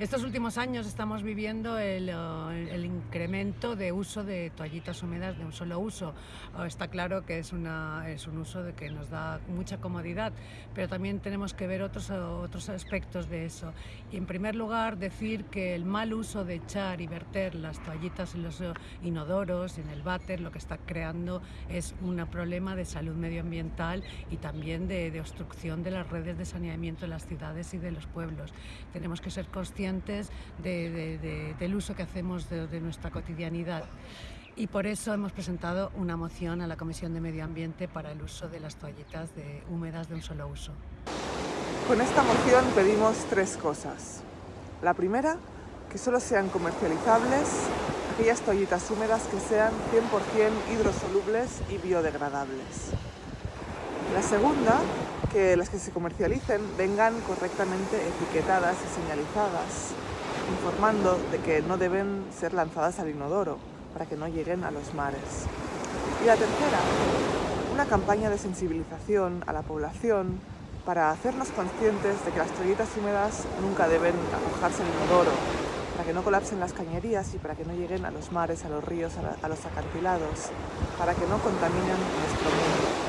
Estos últimos años estamos viviendo el, el, incremento de uso de toallitas húmedas de un solo uso. Está claro que es, una, es un uso de que nos da mucha comodidad, pero también tenemos que ver otros, otros aspectos de eso. Y en primer lugar, decir que el mal uso de echar y verter las toallitas en los inodoros, en el váter, lo que está creando es un problema de salud medioambiental y también de, de obstrucción de las redes de saneamiento de las ciudades y de los pueblos. Tenemos que ser conscientes del uso que hacemos de, nuestra cotidianidad y por eso hemos presentado una moción a la Comisión de Medio Ambiente para el uso de las toallitas húmedas de un solo uso. Con esta moción pedimos tres cosas. La primera, que solo sean comercializables aquellas toallitas húmedas que sean 100% hidrosolubles y biodegradables. La segunda, que las que se comercialicen vengan correctamente etiquetadas y señalizadas, informando de que no deben ser lanzadas al inodoro para que no lleguen a los mares. Y la tercera, una campaña de sensibilización a la población para hacernos conscientes de que las toallitas húmedas nunca deben arrojarse al inodoro, para que no colapsen las cañerías y para que no lleguen a los mares, a los ríos, a, a los acantilados, para que no contaminen nuestro mundo.